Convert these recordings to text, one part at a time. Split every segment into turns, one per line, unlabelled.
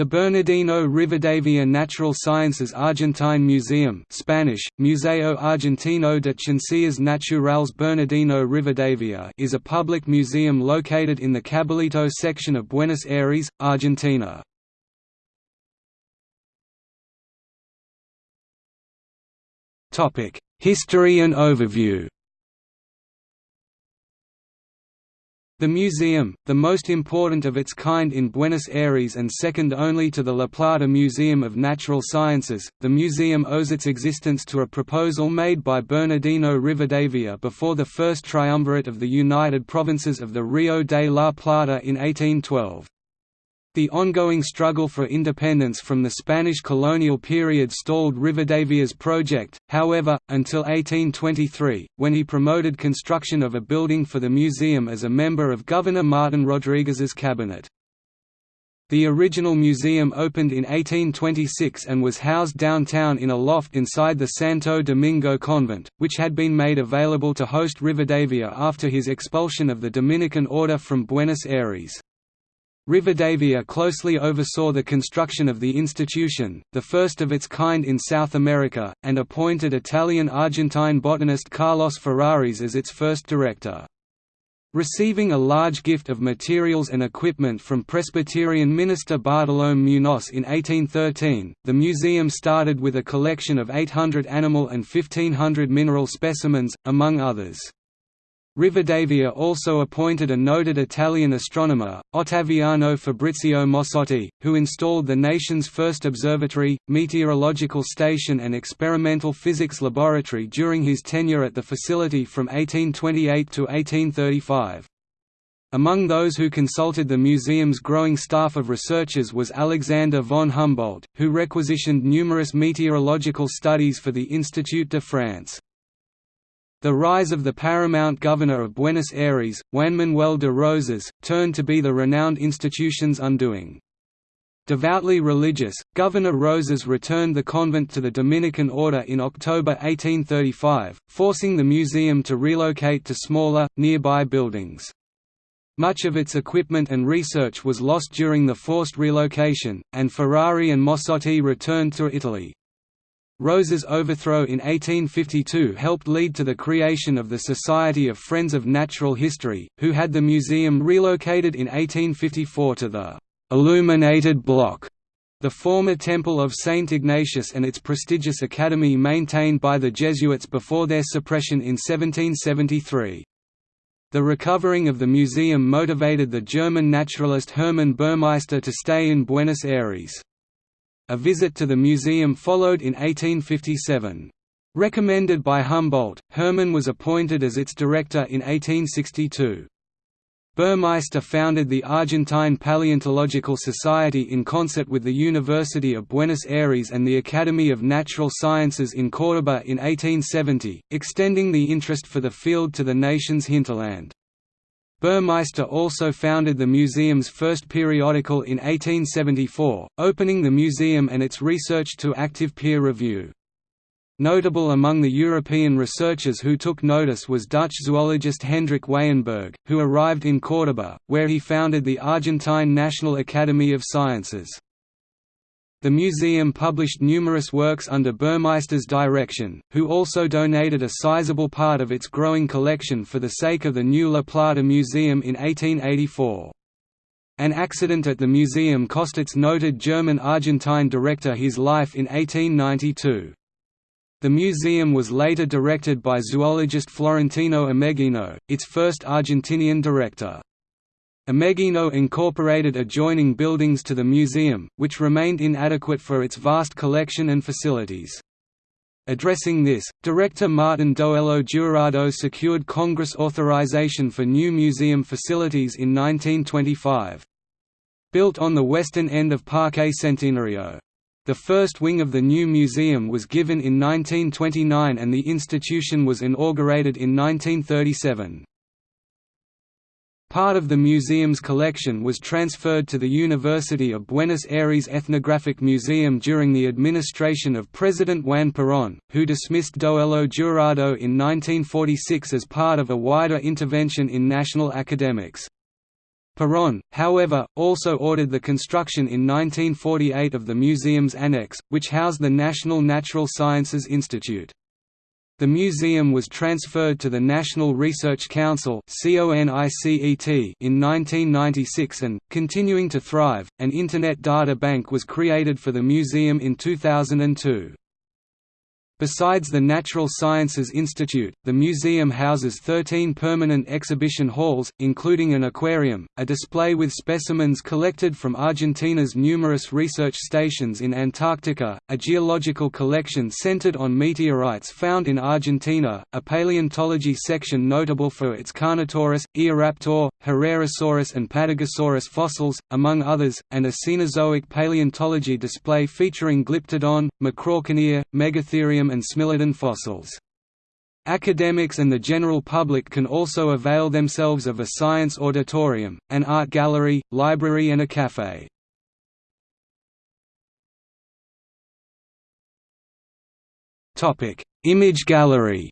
The Bernardino Rivadavia Natural Sciences Argentine Museum Spanish, Museo Argentino de Ciencias Naturales Bernardino Rivadavia is a public museum located in the Caballito section of Buenos Aires, Argentina. History and overview The museum, the most important of its kind in Buenos Aires and second only to the La Plata Museum of Natural Sciences, the museum owes its existence to a proposal made by Bernardino Rivadavia before the first triumvirate of the United Provinces of the Rio de la Plata in 1812. The ongoing struggle for independence from the Spanish colonial period stalled Rivadavia's project, however, until 1823, when he promoted construction of a building for the museum as a member of Governor Martin Rodriguez's cabinet. The original museum opened in 1826 and was housed downtown in a loft inside the Santo Domingo convent, which had been made available to host Rivadavia after his expulsion of the Dominican order from Buenos Aires. Rivadavia closely oversaw the construction of the institution, the first of its kind in South America, and appointed Italian-Argentine botanist Carlos Ferraris as its first director. Receiving a large gift of materials and equipment from Presbyterian minister Bartolome Munoz in 1813, the museum started with a collection of 800 animal and 1500 mineral specimens, among others. Rivadavia also appointed a noted Italian astronomer, Ottaviano Fabrizio Mossotti, who installed the nation's first observatory, meteorological station and experimental physics laboratory during his tenure at the facility from 1828 to 1835. Among those who consulted the museum's growing staff of researchers was Alexander von Humboldt, who requisitioned numerous meteorological studies for the Institut de France. The rise of the paramount governor of Buenos Aires, Juan Manuel de Rosas, turned to be the renowned institution's undoing. Devoutly religious, Governor Rosas returned the convent to the Dominican order in October 1835, forcing the museum to relocate to smaller, nearby buildings. Much of its equipment and research was lost during the forced relocation, and Ferrari and Mossotti returned to Italy. Rosas's overthrow in 1852 helped lead to the creation of the Society of Friends of Natural History, who had the museum relocated in 1854 to the «illuminated block», the former Temple of St. Ignatius and its prestigious academy maintained by the Jesuits before their suppression in 1773. The recovering of the museum motivated the German naturalist Hermann Burmeister to stay in Buenos Aires. A visit to the museum followed in 1857. Recommended by Humboldt, Hermann was appointed as its director in 1862. Burmeister founded the Argentine Paleontological Society in concert with the University of Buenos Aires and the Academy of Natural Sciences in Córdoba in 1870, extending the interest for the field to the nation's hinterland. Burmeister also founded the museum's first periodical in 1874, opening the museum and its research to active peer review. Notable among the European researchers who took notice was Dutch zoologist Hendrik Weyenberg, who arrived in Córdoba, where he founded the Argentine National Academy of Sciences. The museum published numerous works under Burmeister's direction, who also donated a sizable part of its growing collection for the sake of the new La Plata Museum in 1884. An accident at the museum cost its noted German-Argentine director his life in 1892. The museum was later directed by zoologist Florentino Ameghino, its first Argentinian director. Ameghino incorporated adjoining buildings to the museum, which remained inadequate for its vast collection and facilities. Addressing this, director Martin Doello Jurado secured Congress authorization for new museum facilities in 1925. Built on the western end of Parque Centenario. The first wing of the new museum was given in 1929 and the institution was inaugurated in 1937. Part of the museum's collection was transferred to the University of Buenos Aires Ethnographic Museum during the administration of President Juan Perón, who dismissed Doello Jurado in 1946 as part of a wider intervention in national academics. Perón, however, also ordered the construction in 1948 of the museum's annex, which housed the National Natural Sciences Institute. The museum was transferred to the National Research Council in 1996 and, continuing to thrive, an Internet data bank was created for the museum in 2002. Besides the Natural Sciences Institute, the museum houses 13 permanent exhibition halls, including an aquarium, a display with specimens collected from Argentina's numerous research stations in Antarctica, a geological collection centered on meteorites found in Argentina, a paleontology section notable for its Carnotaurus, Eoraptor, Herrerasaurus and Patagosaurus fossils, among others, and a Cenozoic paleontology display featuring Glyptodon, Macrauchenia, Megatherium and Smilodon fossils. Academics and the general public can also avail themselves of a science auditorium, an art gallery, library and a café. Image gallery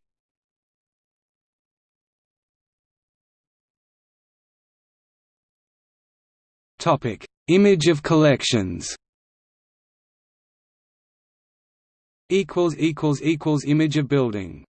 Image of collections equals equals equals image of building